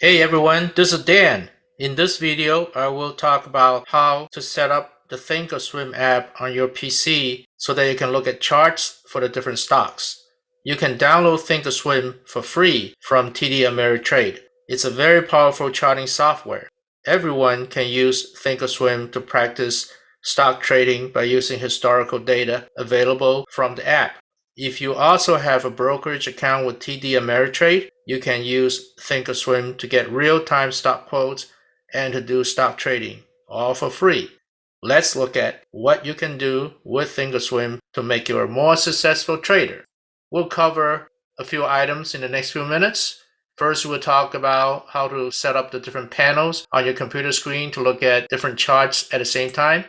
Hey everyone, this is Dan. In this video, I will talk about how to set up the Thinkorswim app on your PC so that you can look at charts for the different stocks. You can download Thinkorswim for free from TD Ameritrade. It's a very powerful charting software. Everyone can use Thinkorswim to practice stock trading by using historical data available from the app. If you also have a brokerage account with TD Ameritrade, you can use Thinkorswim to get real-time stock quotes and to do stock trading, all for free. Let's look at what you can do with Thinkorswim to make you a more successful trader. We'll cover a few items in the next few minutes. First, we'll talk about how to set up the different panels on your computer screen to look at different charts at the same time.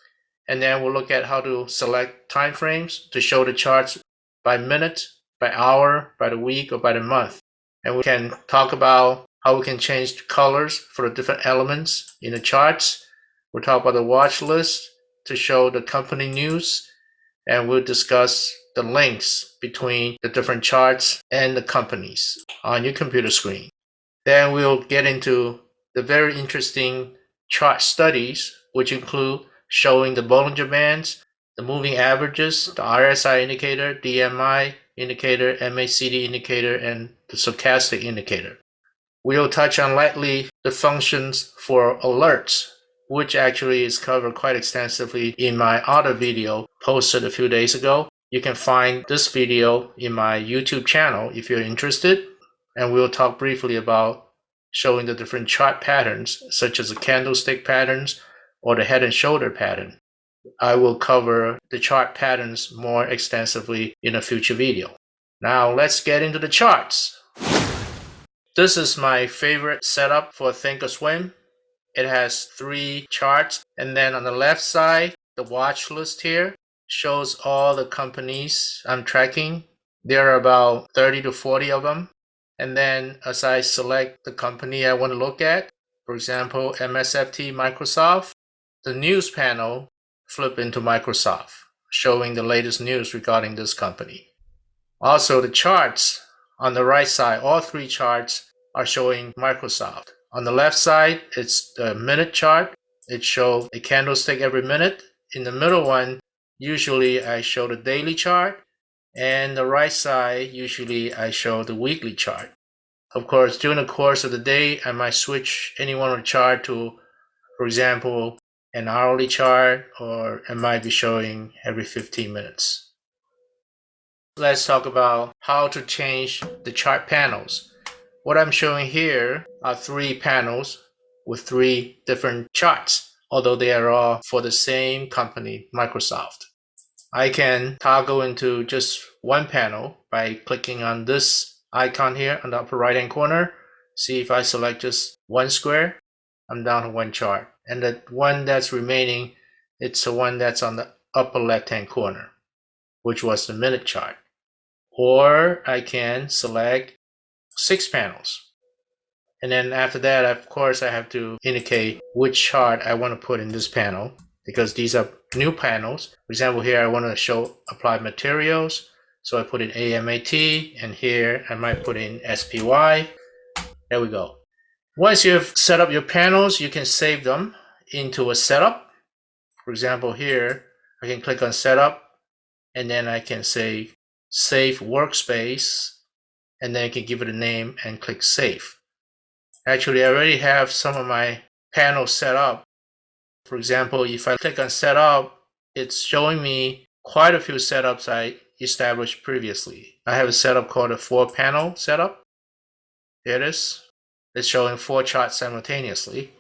And then we'll look at how to select time frames to show the charts by minute, by hour, by the week, or by the month. And we can talk about how we can change the colors for the different elements in the charts. We'll talk about the watch list to show the company news. And we'll discuss the links between the different charts and the companies on your computer screen. Then we'll get into the very interesting chart studies, which include showing the Bollinger Bands, the moving averages, the RSI indicator, DMI indicator, MACD indicator, and the stochastic indicator. We'll touch on lightly the functions for alerts, which actually is covered quite extensively in my other video posted a few days ago. You can find this video in my YouTube channel if you're interested, and we'll talk briefly about showing the different chart patterns, such as the candlestick patterns or the head and shoulder pattern. I will cover the chart patterns more extensively in a future video. Now let's get into the charts. This is my favorite setup for Thinkorswim. It has three charts and then on the left side, the watch list here shows all the companies I'm tracking. There are about 30 to 40 of them. And then as I select the company I want to look at, for example, MSFT Microsoft, the news panel flip into Microsoft, showing the latest news regarding this company. Also, the charts on the right side, all three charts are showing Microsoft. On the left side, it's the minute chart. It shows a candlestick every minute. In the middle one, usually I show the daily chart. And the right side, usually I show the weekly chart. Of course, during the course of the day, I might switch any one of the chart to, for example, an hourly chart or it might be showing every 15 minutes. Let's talk about how to change the chart panels. What I'm showing here are three panels with three different charts, although they are all for the same company, Microsoft. I can toggle into just one panel by clicking on this icon here on the upper right hand corner. See if I select just one square, I'm down to one chart and the one that's remaining, it's the one that's on the upper left-hand corner, which was the minute chart. Or I can select six panels. And then after that, of course, I have to indicate which chart I want to put in this panel because these are new panels. For example, here I want to show applied materials. So I put in AMAT and here I might put in SPY. There we go. Once you've set up your panels, you can save them into a setup. For example, here, I can click on setup and then I can say save workspace and then I can give it a name and click save. Actually, I already have some of my panels set up. For example, if I click on setup, it's showing me quite a few setups I established previously. I have a setup called a four panel setup. There it is. It's showing four charts simultaneously.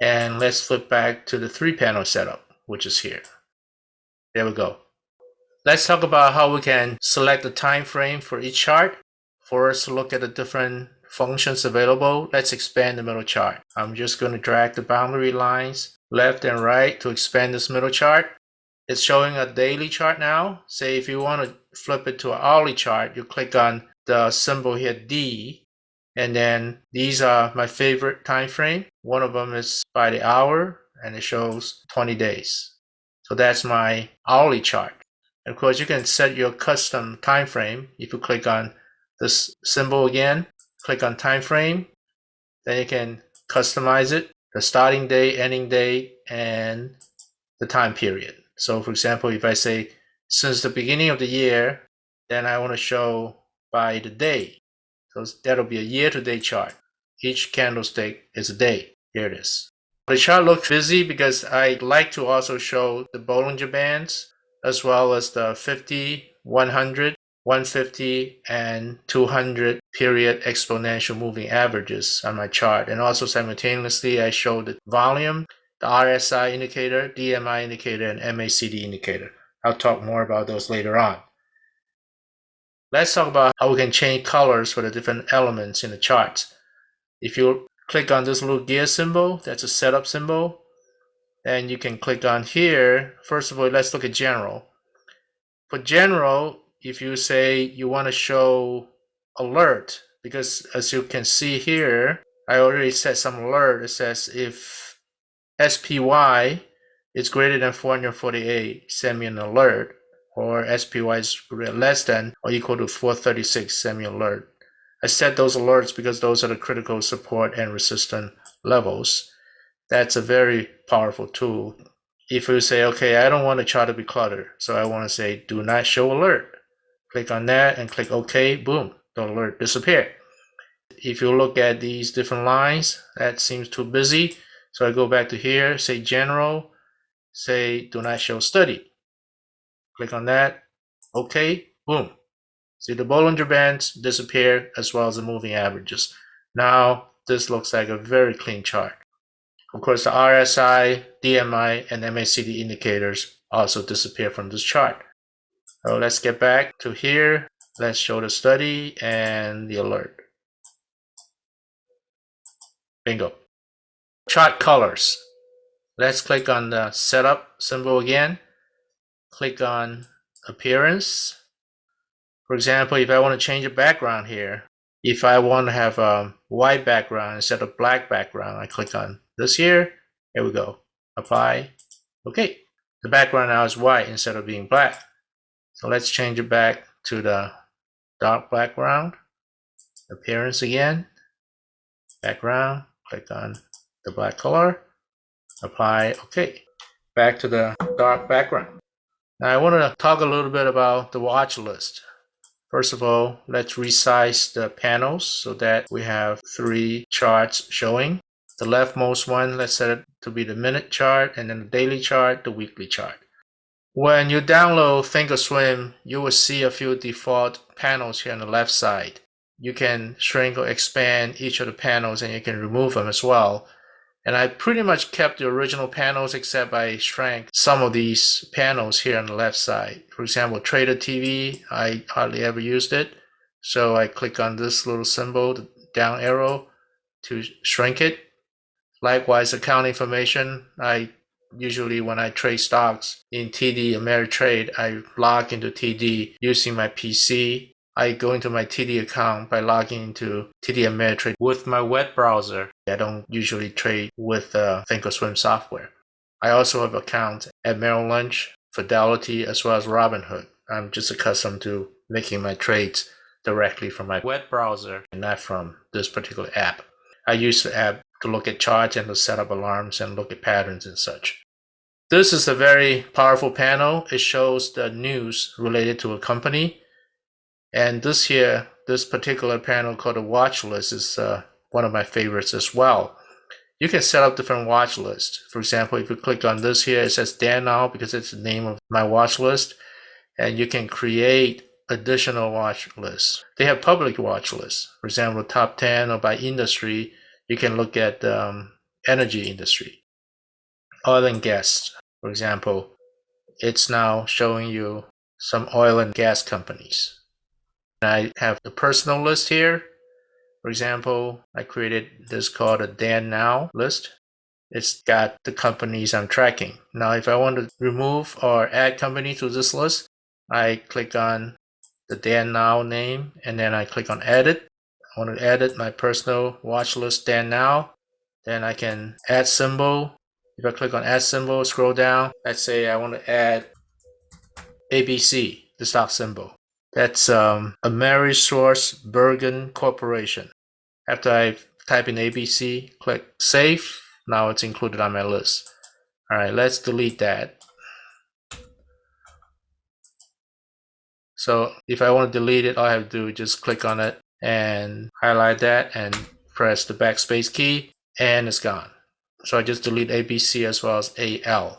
And let's flip back to the three panel setup, which is here. There we go. Let's talk about how we can select the time frame for each chart. First, look at the different functions available. Let's expand the middle chart. I'm just going to drag the boundary lines left and right to expand this middle chart. It's showing a daily chart now. Say if you want to flip it to an hourly chart, you click on the symbol here D and then these are my favorite time frame. One of them is by the hour and it shows 20 days. So that's my hourly chart. And of course, you can set your custom time frame. If you click on this symbol again, click on time frame, Then you can customize it, the starting day, ending day, and the time period. So for example, if I say since the beginning of the year, then I want to show by the day. So that'll be a year-to-date chart. Each candlestick is a day. Here it is. The chart looks busy because I like to also show the Bollinger Bands as well as the 50, 100, 150, and 200 period exponential moving averages on my chart. And also simultaneously, I show the volume, the RSI indicator, DMI indicator, and MACD indicator. I'll talk more about those later on. Let's talk about how we can change colors for the different elements in the charts. If you click on this little gear symbol, that's a setup symbol, and you can click on here. First of all, let's look at general. For general, if you say you want to show alert, because as you can see here, I already set some alert. It says if SPY is greater than 448, send me an alert, or SPY is less than or equal to 436, semi alert. I set those alerts because those are the critical support and resistance levels. That's a very powerful tool. If you say, okay, I don't want the chart to be cluttered, so I want to say do not show alert. Click on that and click OK, boom, the alert disappeared. If you look at these different lines, that seems too busy. So I go back to here, say general, say do not show study. Click on that, OK, boom. See the Bollinger Bands disappear as well as the moving averages. Now this looks like a very clean chart. Of course, the RSI, DMI, and MACD indicators also disappear from this chart. So let's get back to here. Let's show the study and the alert. Bingo. Chart colors. Let's click on the setup symbol again. Click on appearance. For example, if I want to change the background here, if I want to have a white background instead of black background, I click on this here. Here we go. Apply. Okay. The background now is white instead of being black. So let's change it back to the dark background. Appearance again. Background. Click on the black color. Apply. Okay. Back to the dark background. Now I want to talk a little bit about the watch list. First of all, let's resize the panels so that we have three charts showing. The leftmost one, let's set it to be the minute chart, and then the daily chart, the weekly chart. When you download Thinkorswim, you will see a few default panels here on the left side. You can shrink or expand each of the panels and you can remove them as well. And I pretty much kept the original panels except I shrank some of these panels here on the left side. For example, Trader TV, I hardly ever used it. So I click on this little symbol, the down arrow, to shrink it. Likewise, account information, I usually when I trade stocks in TD Ameritrade, I log into TD using my PC. I go into my TD account by logging into TD Ameritrade with my web browser. I don't usually trade with uh, Thinkorswim software. I also have accounts at Merrill Lynch, Fidelity, as well as Robinhood. I'm just accustomed to making my trades directly from my web browser and not from this particular app. I use the app to look at charts and to set up alarms and look at patterns and such. This is a very powerful panel. It shows the news related to a company. And this here, this particular panel called a watch list is uh, one of my favorites as well. You can set up different watch lists. For example, if you click on this here, it says Dan Now because it's the name of my watch list. And you can create additional watch lists. They have public watch lists. For example, top 10 or by industry, you can look at um, energy industry, oil and gas. For example, it's now showing you some oil and gas companies. I have the personal list here. For example, I created this called a Dan Now list. It's got the companies I'm tracking. Now, if I want to remove or add company to this list, I click on the Dan Now name and then I click on edit. I want to edit my personal watch list Dan Now. Then I can add symbol. If I click on add symbol, scroll down. Let's say I want to add ABC, the stock symbol. That's um, AmeriSourceBergen Corporation. After I type in ABC, click save. Now it's included on my list. All right, let's delete that. So if I want to delete it, all I have to do is just click on it and highlight that and press the backspace key and it's gone. So I just delete ABC as well as AL.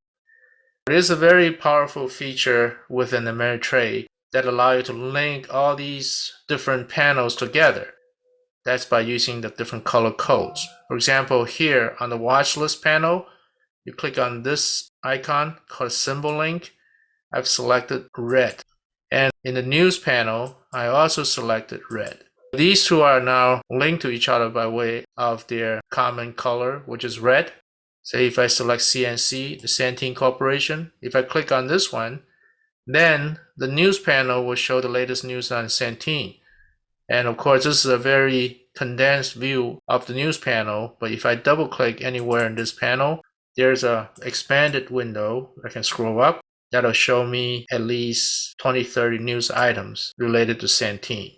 It is a very powerful feature within Ameritrade that allow you to link all these different panels together. That's by using the different color codes. For example, here on the watch list panel, you click on this icon called symbol link. I've selected red. And in the news panel, I also selected red. These two are now linked to each other by way of their common color, which is red. Say if I select CNC, the Centene Corporation, if I click on this one, then the news panel will show the latest news on Centene. And of course, this is a very condensed view of the news panel, but if I double click anywhere in this panel, there's a expanded window. I can scroll up that'll show me at least 20, 30 news items related to Centene.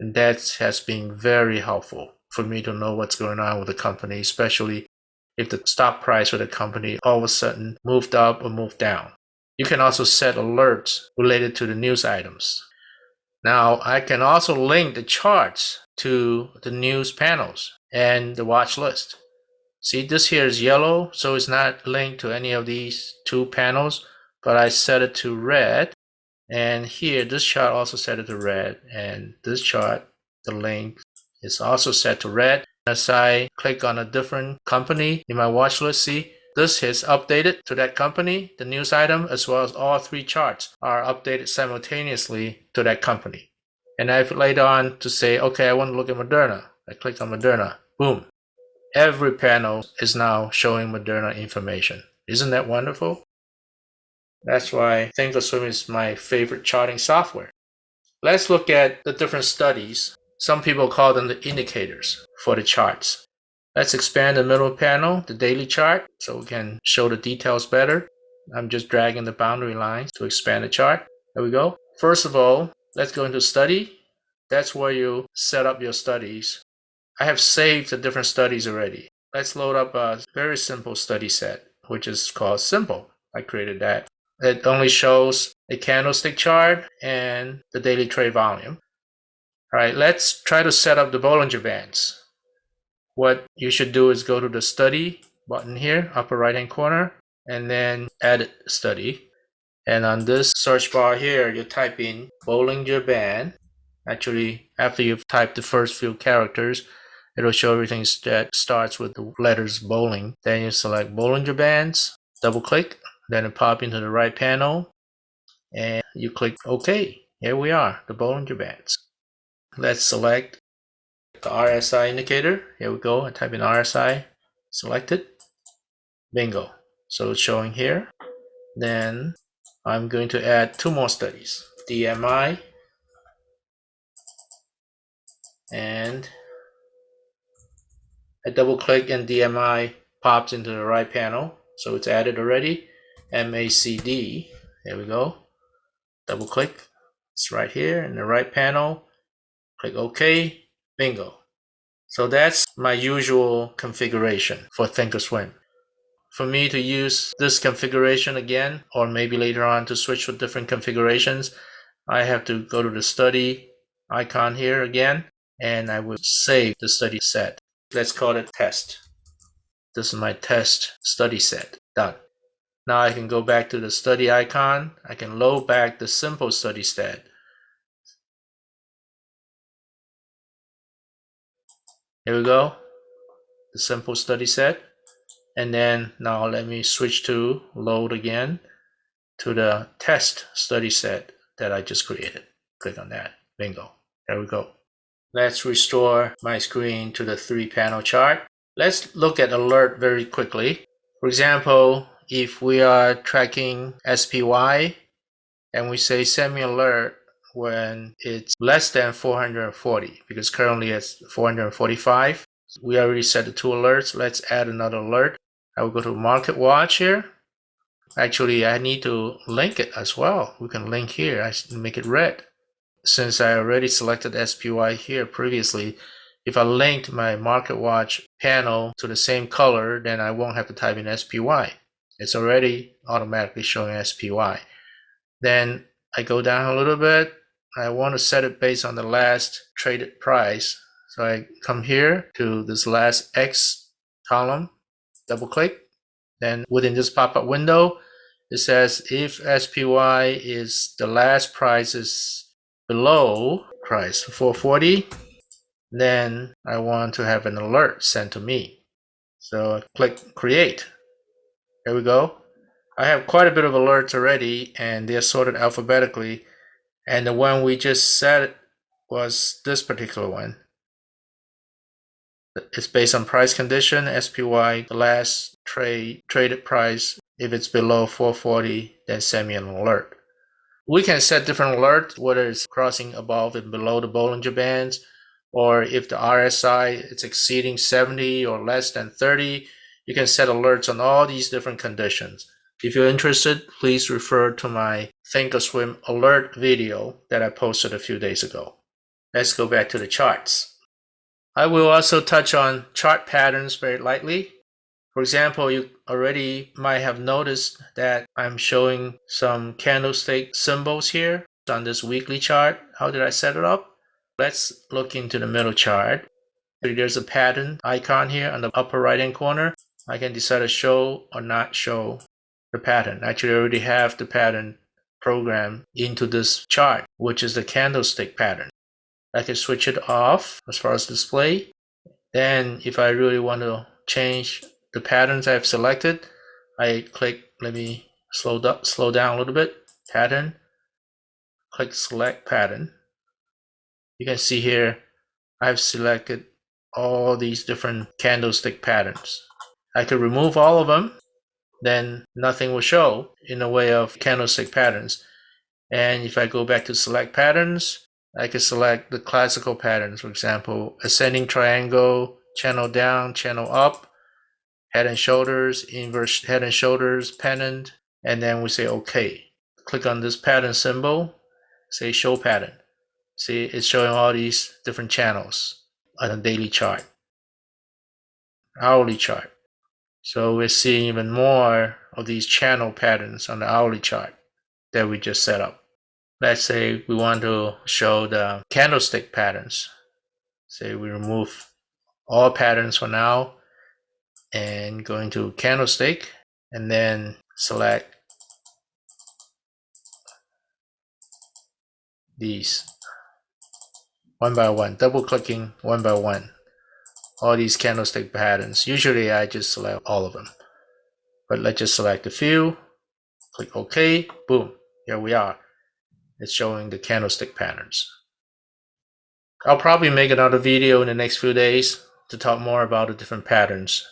And that has been very helpful for me to know what's going on with the company, especially if the stock price of the company all of a sudden moved up or moved down. You can also set alerts related to the news items. Now, I can also link the charts to the news panels and the watch list. See, this here is yellow, so it's not linked to any of these two panels but I set it to red. And here, this chart also set it to red. And this chart, the link is also set to red. As I click on a different company in my watch list, see, this is updated to that company, the news item, as well as all three charts are updated simultaneously to that company. And I've later on to say, okay, I want to look at Moderna. I click on Moderna, boom. Every panel is now showing Moderna information. Isn't that wonderful? That's why Thinkorswim is my favorite charting software. Let's look at the different studies. Some people call them the indicators for the charts. Let's expand the middle panel, the daily chart, so we can show the details better. I'm just dragging the boundary lines to expand the chart. There we go. First of all, let's go into study. That's where you set up your studies. I have saved the different studies already. Let's load up a very simple study set, which is called simple. I created that. It only shows a candlestick chart and the daily trade volume. All right, let's try to set up the Bollinger Bands. What you should do is go to the study button here, upper right hand corner, and then edit study. And on this search bar here, you type in Bollinger Band. Actually, after you've typed the first few characters, it'll show everything that starts with the letters bowling. Then you select Bollinger Bands, double click, then it pop into the right panel and you click OK. Here we are, the Bollinger Bands. Let's select the RSI indicator. Here we go. I type in RSI, select it. Bingo. So it's showing here. Then I'm going to add two more studies. DMI and I double click and DMI pops into the right panel. So it's added already. MACD. There we go. Double click. It's right here in the right panel. Click OK. Bingo. So that's my usual configuration for Thinkorswim. For me to use this configuration again, or maybe later on to switch with different configurations, I have to go to the study icon here again, and I will save the study set. Let's call it test. This is my test study set. Done. Now I can go back to the study icon. I can load back the simple study set. Here we go, the simple study set. And then now let me switch to load again to the test study set that I just created. Click on that, bingo, there we go. Let's restore my screen to the three panel chart. Let's look at alert very quickly. For example, if we are tracking SPY and we say send me alert when it's less than 440 because currently it's 445 we already set the two alerts. Let's add another alert. I will go to market watch here. Actually I need to link it as well. We can link here. I make it red. Since I already selected SPY here previously if I linked my market watch panel to the same color, then I won't have to type in SPY. It's already automatically showing SPY. Then I go down a little bit. I want to set it based on the last traded price. So I come here to this last X column, double click. Then within this pop-up window, it says if SPY is the last price is below price 440, then I want to have an alert sent to me. So I click create. There we go. I have quite a bit of alerts already and they're sorted alphabetically. And the one we just set was this particular one. It's based on price condition, SPY, the last trade traded price. If it's below 440, then send me an alert. We can set different alerts, whether it's crossing above and below the Bollinger Bands, or if the RSI is exceeding 70 or less than 30, you can set alerts on all these different conditions. If you're interested, please refer to my Thinkorswim alert video that I posted a few days ago. Let's go back to the charts. I will also touch on chart patterns very lightly. For example, you already might have noticed that I'm showing some candlestick symbols here on this weekly chart. How did I set it up? Let's look into the middle chart. There's a pattern icon here on the upper right hand corner. I can decide to show or not show the pattern. Actually, I already have the pattern program into this chart, which is the candlestick pattern. I can switch it off as far as display. Then if I really want to change the patterns I've selected, I click, let me slow, slow down a little bit, pattern, click select pattern. You can see here, I've selected all these different candlestick patterns. I could remove all of them, then nothing will show in the way of candlestick patterns. And if I go back to select patterns, I can select the classical patterns, for example, ascending triangle, channel down, channel up, head and shoulders, inverse head and shoulders, pennant, and then we say OK. Click on this pattern symbol, say show pattern. See, it's showing all these different channels on a daily chart, hourly chart. So we're seeing even more of these channel patterns on the hourly chart that we just set up. Let's say we want to show the candlestick patterns. Say we remove all patterns for now and go into candlestick and then select these one by one, double clicking one by one. All these candlestick patterns. Usually I just select all of them. But let's just select a few, click OK, boom, here we are. It's showing the candlestick patterns. I'll probably make another video in the next few days to talk more about the different patterns